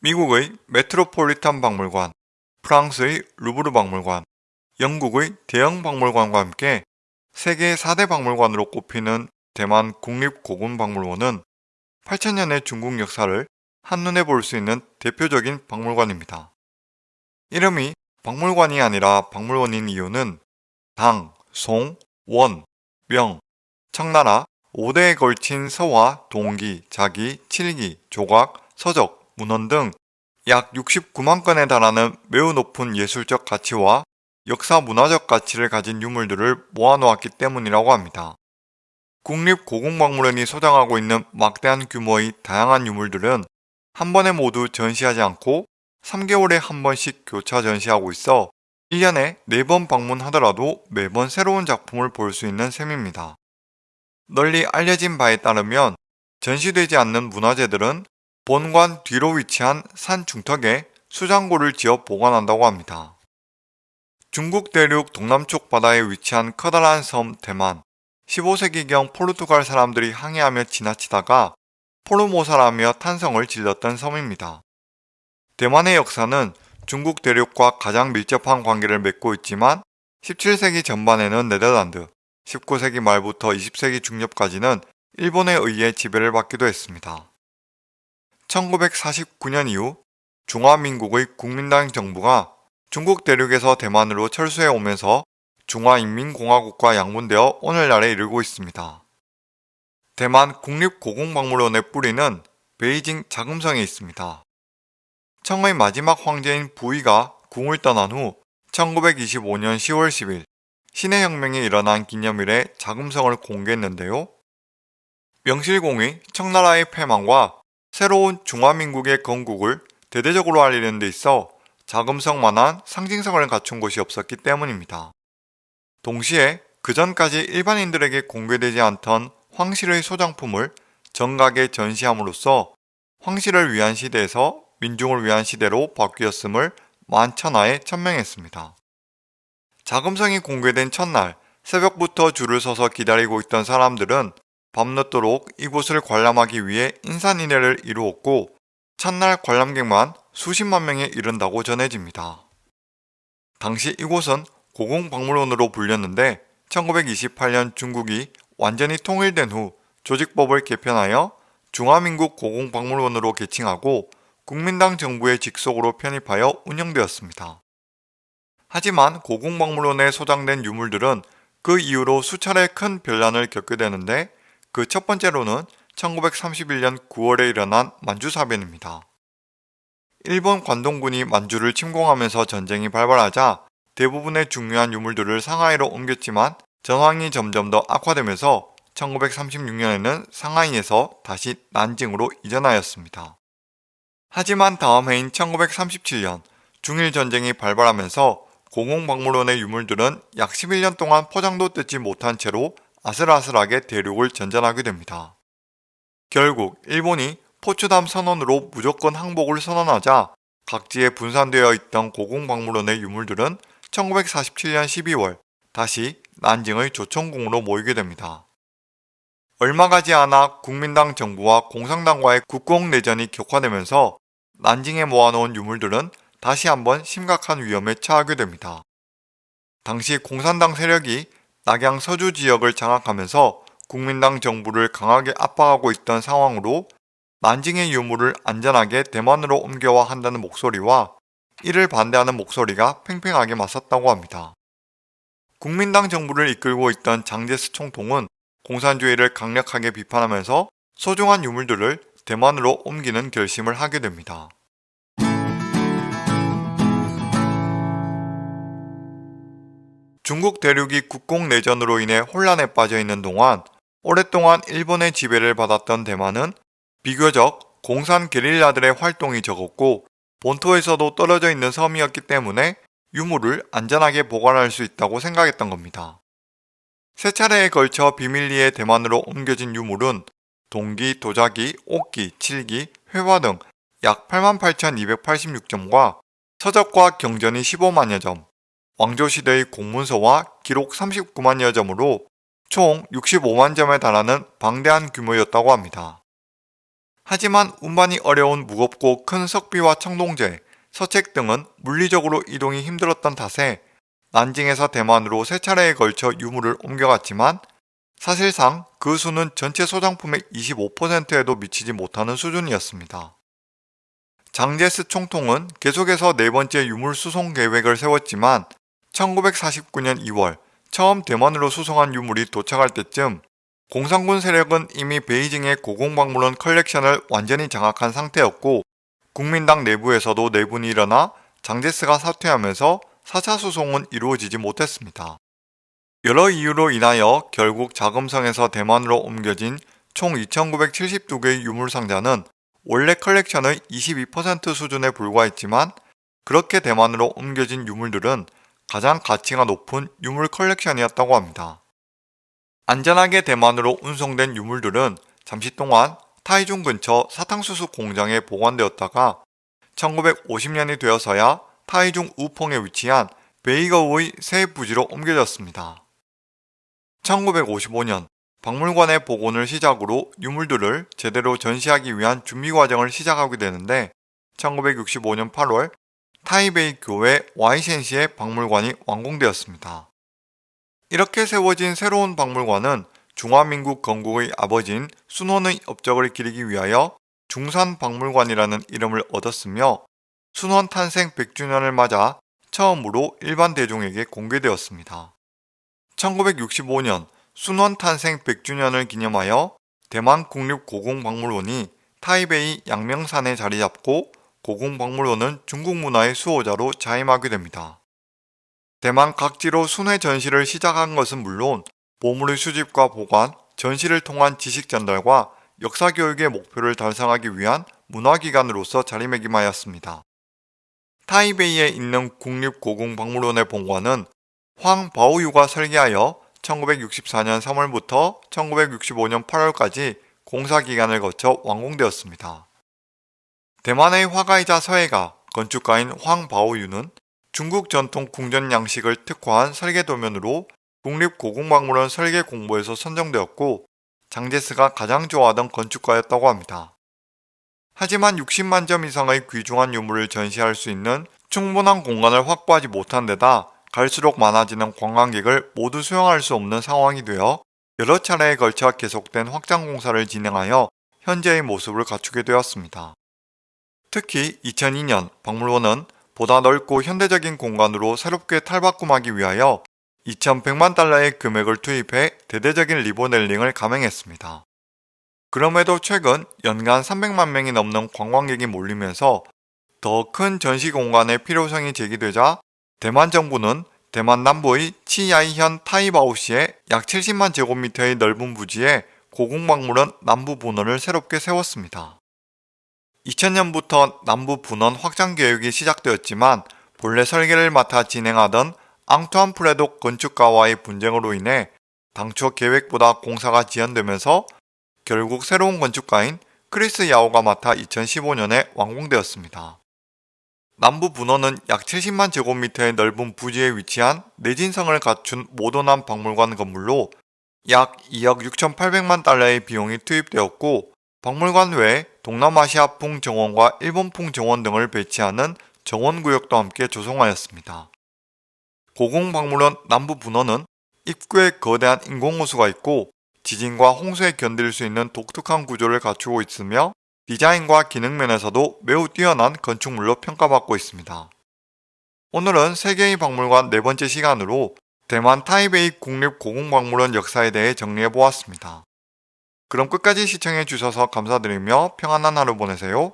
미국의 메트로폴리탄 박물관, 프랑스의 루브르 박물관, 영국의 대형 박물관과 함께 세계 4대 박물관으로 꼽히는 대만 국립고군박물원은 8천년의 중국 역사를 한눈에 볼 수 있는 대표적인 박물관입니다. 이름이 박물관이 아니라 박물원인 이유는 당, 송, 원, 명, 청나라 5대에 걸친 서화, 동기, 자기, 칠기, 조각, 서적, 문헌 등 약 69만 건에 달하는 매우 높은 예술적 가치와 역사 문화적 가치를 가진 유물들을 모아놓았기 때문이라고 합니다. 국립고궁박물원이 소장하고 있는 막대한 규모의 다양한 유물들은 한 번에 모두 전시하지 않고 3개월에 한 번씩 교차 전시하고 있어 1년에 4번 방문하더라도 매번 새로운 작품을 볼 수 있는 셈입니다. 널리 알려진 바에 따르면 전시되지 않는 문화재들은 본관 뒤로 위치한 산 중턱에 수장고를 지어 보관한다고 합니다. 중국 대륙 동남쪽 바다에 위치한 커다란 섬 대만 15세기경 포르투갈 사람들이 항해하며 지나치다가 포르모사라며 탄성을 질렀던 섬입니다. 대만의 역사는 중국 대륙과 가장 밀접한 관계를 맺고 있지만 17세기 전반에는 네덜란드, 19세기 말부터 20세기 중엽까지는 일본에 의해 지배를 받기도 했습니다. 1949년 이후 중화민국의 국민당 정부가 중국 대륙에서 대만으로 철수해 오면서 중화인민공화국과 양분되어 오늘날에 이르고 있습니다. 대만 국립고궁박물원의 뿌리는 베이징 자금성에 있습니다. 청의 마지막 황제인 부이가 궁을 떠난 후 1925년 10월 10일 신해혁명이 일어난 기념일에 자금성을 공개했는데요. 명실공히 청나라의 패망과 새로운 중화민국의 건국을 대대적으로 알리는 데 있어 자금성만한 상징성을 갖춘 곳이 없었기 때문입니다. 동시에 그전까지 일반인들에게 공개되지 않던 황실의 소장품을 정각에 전시함으로써 황실을 위한 시대에서 민중을 위한 시대로 바뀌었음을 만천하에 천명했습니다. 자금성이 공개된 첫날 새벽부터 줄을 서서 기다리고 있던 사람들은 밤늦도록 이곳을 관람하기 위해 인산인해를 이루었고 첫날 관람객만 수십만 명에 이른다고 전해집니다. 당시 이곳은 고궁박물원으로 불렸는데 1928년 중국이 완전히 통일된 후 조직법을 개편하여 중화민국 고궁박물원으로 개칭하고 국민당 정부의 직속으로 편입하여 운영되었습니다. 하지만 고궁박물원에 소장된 유물들은 그 이후로 수차례 큰 변란을 겪게 되는데 그 첫 번째로는 1931년 9월에 일어난 만주사변입니다. 일본 관동군이 만주를 침공하면서 전쟁이 발발하자 대부분의 중요한 유물들을 상하이로 옮겼지만 전황이 점점 더 악화되면서 1936년에는 상하이에서 다시 난징으로 이전하였습니다. 하지만 다음 해인 1937년 중일 전쟁이 발발하면서 공공박물원의 유물들은 약 11년 동안 포장도 뜯지 못한 채로 아슬아슬하게 대륙을 전전하게 됩니다. 결국 일본이 포츠담 선언으로 무조건 항복을 선언하자 각지에 분산되어 있던 고궁박물원의 유물들은 1947년 12월 다시 난징의 조천궁으로 모이게 됩니다. 얼마 가지 않아 국민당 정부와 공산당과의 국공 내전이 격화되면서 난징에 모아놓은 유물들은 다시 한번 심각한 위험에 처하게 됩니다. 당시 공산당 세력이 낙양 서주 지역을 장악하면서 국민당 정부를 강하게 압박하고 있던 상황으로 난징의 유물을 안전하게 대만으로 옮겨와 한다는 목소리와 이를 반대하는 목소리가 팽팽하게 맞섰다고 합니다. 국민당 정부를 이끌고 있던 장제스 총통은 공산주의를 강력하게 비판하면서 소중한 유물들을 대만으로 옮기는 결심을 하게 됩니다. 중국 대륙이 국공 내전으로 인해 혼란에 빠져 있는 동안 오랫동안 일본의 지배를 받았던 대만은 비교적 공산 게릴라들의 활동이 적었고 본토에서도 떨어져 있는 섬이었기 때문에 유물을 안전하게 보관할 수 있다고 생각했던 겁니다. 세 차례에 걸쳐 비밀리에 대만으로 옮겨진 유물은 동기, 도자기, 옥기, 칠기, 회화 등 약 88,286점과 서적과 경전이 15만여 점, 왕조시대의 공문서와 기록 39만여 점으로 총 65만 점에 달하는 방대한 규모였다고 합니다. 하지만 운반이 어려운 무겁고 큰 석비와 청동재, 서책 등은 물리적으로 이동이 힘들었던 탓에 난징에서 대만으로 세 차례에 걸쳐 유물을 옮겨갔지만 사실상 그 수는 전체 소장품의 25%에도 미치지 못하는 수준이었습니다. 장제스 총통은 계속해서 네 번째 유물 수송 계획을 세웠지만 1949년 2월 처음 대만으로 수송한 유물이 도착할 때쯤 공산군 세력은 이미 베이징의 고공박물원 컬렉션을 완전히 장악한 상태였고 국민당 내부에서도 내분이 일어나 장제스가 사퇴하면서 4차 수송은 이루어지지 못했습니다. 여러 이유로 인하여 결국 자금성에서 대만으로 옮겨진 총 2972개의 유물상자는 원래 컬렉션의 22% 수준에 불과했지만 그렇게 대만으로 옮겨진 유물들은 가장 가치가 높은 유물 컬렉션이었다고 합니다. 안전하게 대만으로 운송된 유물들은 잠시 동안 타이중 근처 사탕수수 공장에 보관되었다가 1950년이 되어서야 타이중 우펑에 위치한 베이거우의 새 부지로 옮겨졌습니다. 1955년 박물관의 복원을 시작으로 유물들을 제대로 전시하기 위한 준비 과정을 시작하게 되는데 1965년 8월 타이베이 교회 와이센시의 박물관이 완공되었습니다. 이렇게 세워진 새로운 박물관은 중화민국 건국의 아버지인 순원의 업적을 기리기 위하여 중산박물관이라는 이름을 얻었으며 순원 탄생 100주년을 맞아 처음으로 일반 대중에게 공개되었습니다. 1965년 순원 탄생 100주년을 기념하여 대만 국립고궁박물원이 타이베이 양명산에 자리 잡고 고궁박물원은 중국 문화의 수호자로 자임하게 됩니다. 대만 각지로 순회 전시를 시작한 것은 물론 보물의 수집과 보관, 전시를 통한 지식 전달과 역사 교육의 목표를 달성하기 위한 문화기관으로서 자리매김하였습니다. 타이베이에 있는 국립고궁박물원의 본관은 황 바오유가 설계하여 1964년 3월부터 1965년 8월까지 공사기간을 거쳐 완공되었습니다. 대만의 화가이자 서예가 건축가인 황바오유는 중국 전통 궁전 양식을 특화한 설계 도면으로 국립고궁박물원 설계 공모에서 선정되었고 장제스가 가장 좋아하던 건축가였다고 합니다. 하지만 60만 점 이상의 귀중한 유물을 전시할 수 있는 충분한 공간을 확보하지 못한 데다 갈수록 많아지는 관광객을 모두 수용할 수 없는 상황이 되어 여러 차례에 걸쳐 계속된 확장 공사를 진행하여 현재의 모습을 갖추게 되었습니다. 특히 2002년 박물원은 보다 넓고 현대적인 공간으로 새롭게 탈바꿈하기 위하여 2,100만 달러의 금액을 투입해 대대적인 리보넬링을 감행했습니다. 그럼에도 최근 연간 300만 명이 넘는 관광객이 몰리면서 더 큰 전시 공간의 필요성이 제기되자 대만 정부는 대만 남부의 치야이현 타이바오시에 약 70만 제곱미터의 넓은 부지에 고궁박물원 남부 분원을 새롭게 세웠습니다. 2000년부터 남부 분원 확장 계획이 시작되었지만 본래 설계를 맡아 진행하던 앙투안 프레독 건축가와의 분쟁으로 인해 당초 계획보다 공사가 지연되면서 결국 새로운 건축가인 크리스 야오가 맡아 2015년에 완공되었습니다. 남부 분원은 약 70만 제곱미터의 넓은 부지에 위치한 내진성을 갖춘 모던한 박물관 건물로 약 2억 6,800만 달러의 비용이 투입되었고 박물관 외에 동남아시아풍 정원과 일본풍 정원 등을 배치하는 정원구역도 함께 조성하였습니다. 고궁박물원 남부 분원은 입구에 거대한 인공호수가 있고 지진과 홍수에 견딜 수 있는 독특한 구조를 갖추고 있으며 디자인과 기능 면에서도 매우 뛰어난 건축물로 평가받고 있습니다. 오늘은 세계의 박물관 네 번째 시간으로 대만 타이베이 국립고궁박물원 역사에 대해 정리해 보았습니다. 그럼 끝까지 시청해 주셔서 감사드리며 평안한 하루 보내세요.